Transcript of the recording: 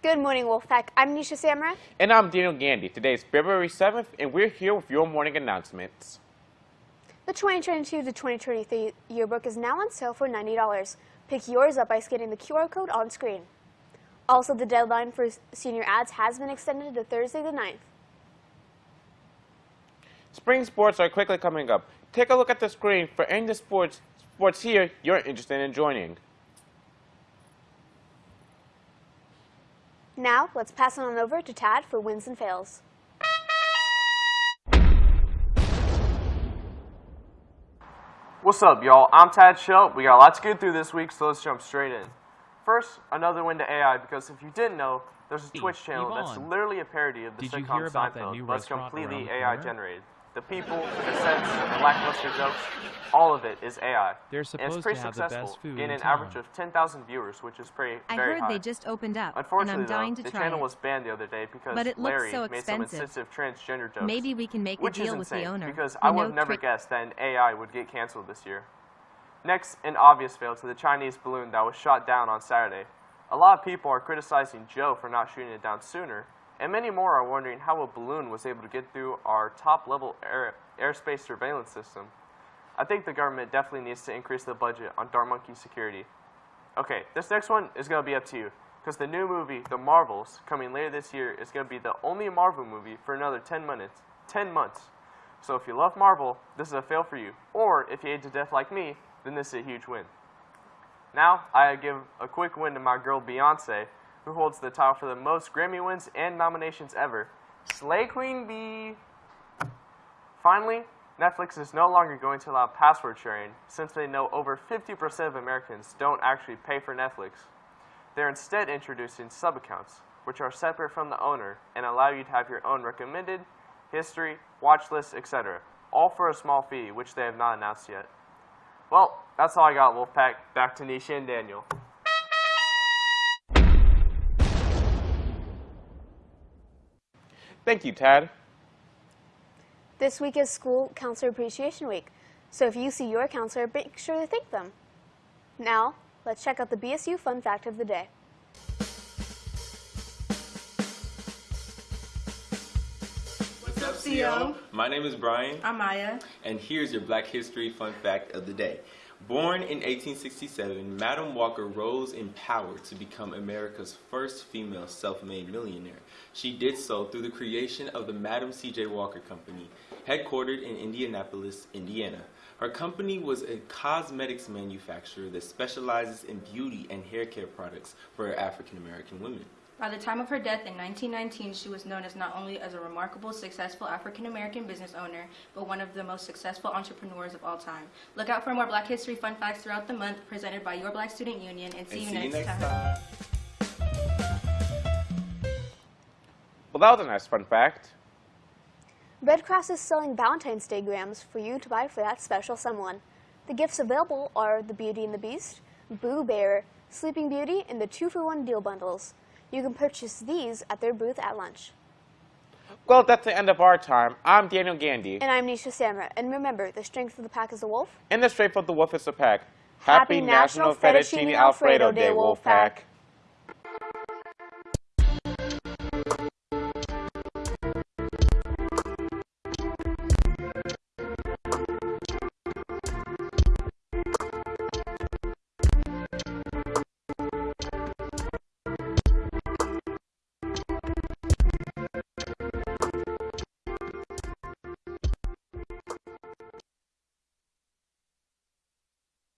Good morning, Wolfpack. I'm Nisha Samra. And I'm Daniel Gandy. Today is February 7th, and we're here with your morning announcements. The 2022 to 2023 yearbook is now on sale for $90. Pick yours up by scanning the QR code on screen. Also, the deadline for senior ads has been extended to Thursday the 9th. Spring sports are quickly coming up. Take a look at the screen for any of the sports, sports here you're interested in joining. Now, let's pass it on over to Tad for wins and fails. What's up, y'all? I'm Tad Schelt. We got a lot to get through this week, so let's jump straight in. First, another win to AI, because if you didn't know, there's a Twitch channel that's literally a parody of the did you sitcom hear about that Seinfeld, new but it's restaurant completely around the AI corner? generated. The people, the sets, the lackluster jokes, all of it is AI. They're and it's supposed pretty to have the successful, best food gaining in an average of 10,000 viewers, which is pretty I very heard high. they just opened up, and Unfortunately, I'm dying though, to the try channel it. was banned the other day because But it looks Larry so made some expensive. insensitive transgender jokes. Maybe we can make a which deal is with the insane, owner. Because We I would have never Trick- guessed that an AI would get canceled this year. Next, an obvious fail to the Chinese balloon that was shot down on Saturday. A lot of people are criticizing Joe for not shooting it down sooner, and many more are wondering how a balloon was able to get through our top-level air, airspace surveillance system. I think the government definitely needs to increase the budget on Dark Monkey security. Okay, this next one is going to be up to you, because the new movie, The Marvels, coming later this year, is going to be the only Marvel movie for another 10 minutes, 10 months. So if you love Marvel, this is a fail for you. Or if you hate to death like me, then this is a huge win. Now, I give a quick win to my girl Beyonce, who holds the title for the most Grammy wins and nominations ever. Slay Queen Bee! Finally, Netflix is no longer going to allow password sharing since they know over 50% of Americans don't actually pay for Netflix. They're instead introducing sub-accounts, which are separate from the owner and allow you to have your own recommended, history, watch lists, etc., all for a small fee, which they have not announced yet. Well, that's all I got, Wolfpack. Back to Nisha and Daniel. Thank you, Tad. This week is School Counselor Appreciation Week, so if you see your counselor, make sure to thank them. Now, let's check out the BSU Fun Fact of the Day. What's up, CO? My name is Brian, I'm Maya. and here's your Black History Fun Fact of the Day. Born in 1867, Madam Walker rose in power to become America's first female self-made millionaire. She did so through the creation of the Madam C.J. Walker Company, headquartered in Indianapolis, Indiana. Her company was a cosmetics manufacturer that specializes in beauty and hair care products for African American women. By the time of her death in 1919, she was known as not only as a remarkable, successful African American business owner, but one of the most successful entrepreneurs of all time. Look out for more Black History fun facts throughout the month, presented by your Black Student Union, and see, And you, see next you next time. time. Well, that was a nice fun fact. Red Cross is selling Valentine's Day grams for you to buy for that special someone. The gifts available are the Beauty and the Beast, Boo Bear, Sleeping Beauty, and the two for one deal bundles. You can purchase these at their booth at lunch. Well, that's the end of our time. I'm Daniel Gandy. And I'm Nisha Samra. And remember, the strength of the pack is the wolf. And the strength of the wolf is the pack. Happy National Fettuccine Alfredo Day, Wolfpack.